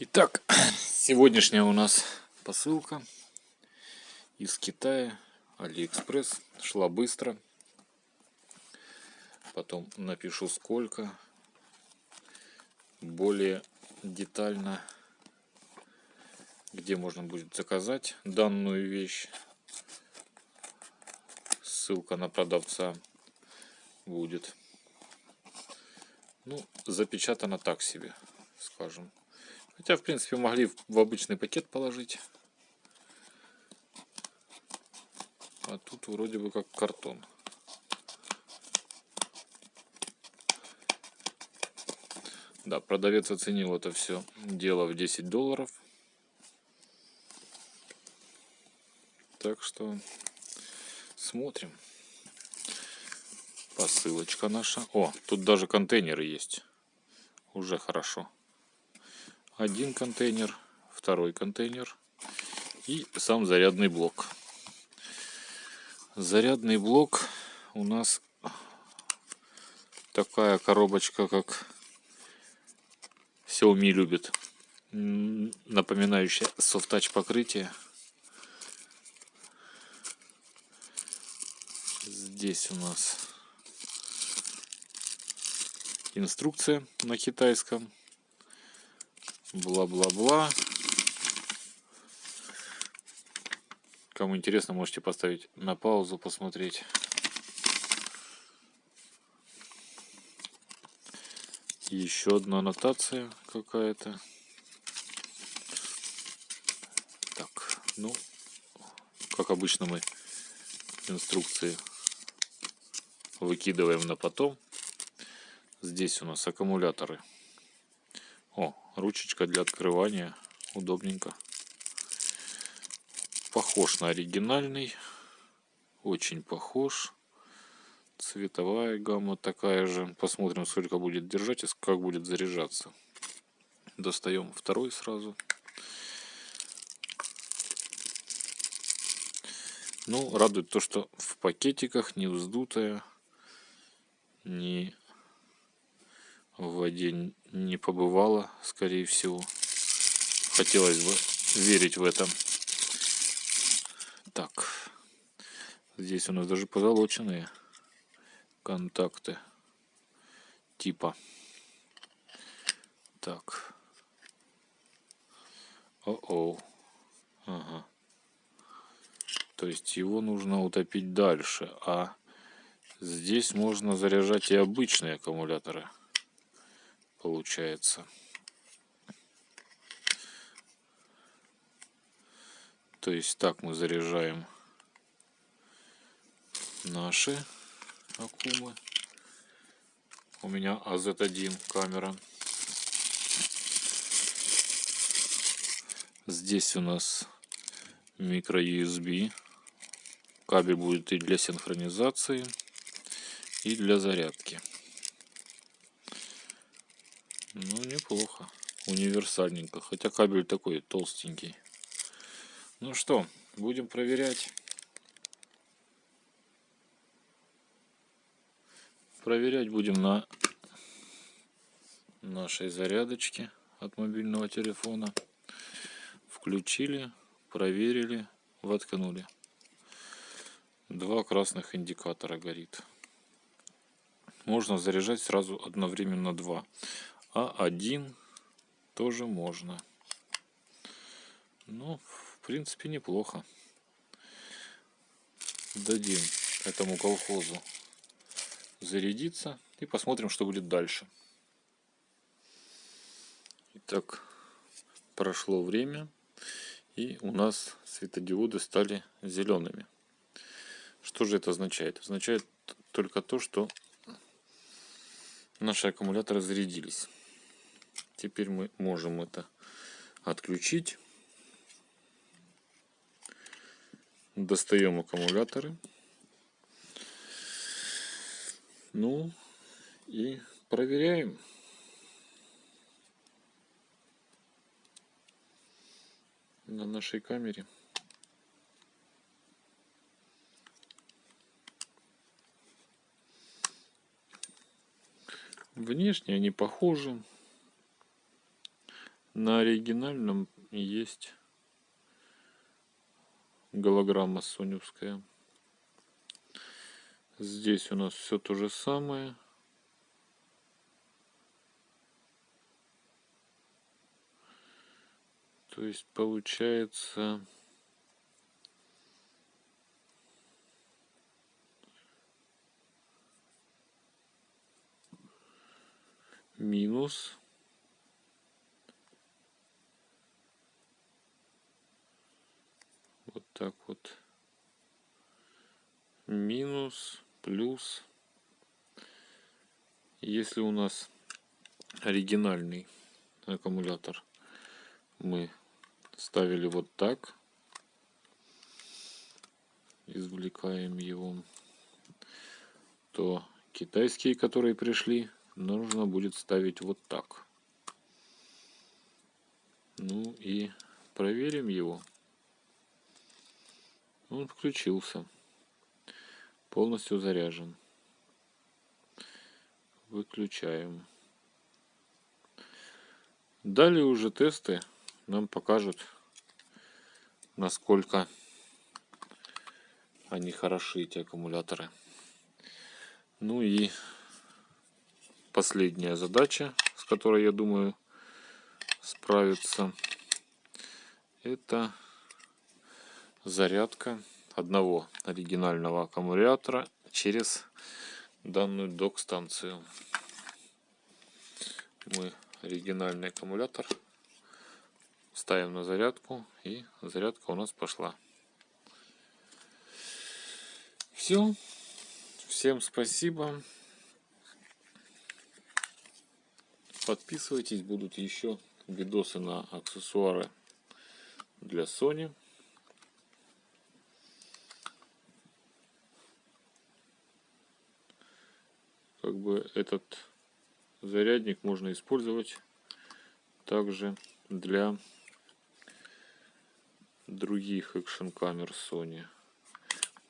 Итак, сегодняшняя у нас посылка из Китая, Алиэкспресс. Шла быстро. Потом напишу сколько. Более детально, где можно будет заказать данную вещь. Ссылка на продавца будет. Ну, запечатано так себе, скажем. Хотя, в принципе, могли в обычный пакет положить. А тут вроде бы как картон. Да, продавец оценил это все дело в 10 долларов. Так что смотрим. Посылочка наша. О, тут даже контейнеры есть. Уже хорошо один контейнер, второй контейнер и сам зарядный блок. Зарядный блок у нас такая коробочка, как Xiaomi любит, напоминающая софт-тач покрытие. Здесь у нас инструкция на китайском бла-бла-бла. Кому интересно, можете поставить на паузу, посмотреть. Еще одна аннотация какая-то. Так, ну, как обычно мы инструкции выкидываем на потом. Здесь у нас аккумуляторы. О, ручечка для открывания. Удобненько. Похож на оригинальный. Очень похож. Цветовая гамма такая же. Посмотрим, сколько будет держать и как будет заряжаться. Достаем второй сразу. Ну, радует то, что в пакетиках не вздутая, не в воде не побывала, скорее всего. Хотелось бы верить в это. Так, здесь у нас даже позолоченные контакты типа. Так. О-о. Ага. То есть его нужно утопить дальше, а здесь можно заряжать и обычные аккумуляторы получается. То есть так мы заряжаем наши аккумы. У меня AZ1 камера. Здесь у нас микро USB. Кабель будет и для синхронизации, и для зарядки. Ну, неплохо. Универсальненько. Хотя кабель такой толстенький. Ну что, будем проверять. Проверять будем на нашей зарядочке от мобильного телефона. Включили, проверили, воткнули. Два красных индикатора горит. Можно заряжать сразу одновременно два а один тоже можно. Ну, в принципе, неплохо. Дадим этому колхозу зарядиться и посмотрим, что будет дальше. Итак, прошло время, и у нас светодиоды стали зелеными. Что же это означает? Означает только то, что наши аккумуляторы зарядились. Теперь мы можем это отключить. Достаем аккумуляторы. Ну и проверяем. на нашей камере. Внешне они похожи На оригинальном есть голограмма соневская. Здесь у нас все то же самое. То есть получается минус вот так вот. Минус плюс. Если у нас оригинальный аккумулятор мы ставили вот так извлекаем его то китайские которые пришли нужно будет ставить вот так. Ну и проверим его. Он включился. Полностью заряжен. Выключаем. Далее уже тесты нам покажут, насколько они хороши, эти аккумуляторы. Ну и последняя задача, с которой, я думаю, справиться, это зарядка одного оригинального аккумулятора через данную док-станцию. Мы оригинальный аккумулятор ставим на зарядку и зарядка у нас пошла. Все. Всем спасибо. Подписывайтесь, будут еще видосы на аксессуары для Sony. Как бы этот зарядник можно использовать также для других экшн камер Sony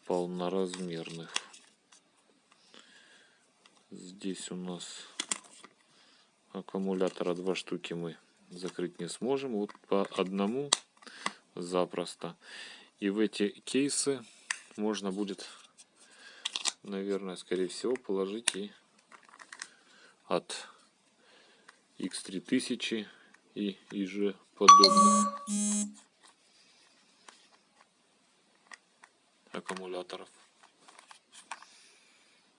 полноразмерных. Здесь у нас аккумулятора два штуки мы закрыть не сможем. Вот по одному запросто. И в эти кейсы можно будет, наверное, скорее всего, положить и от X3000 и, и же подобных аккумуляторов.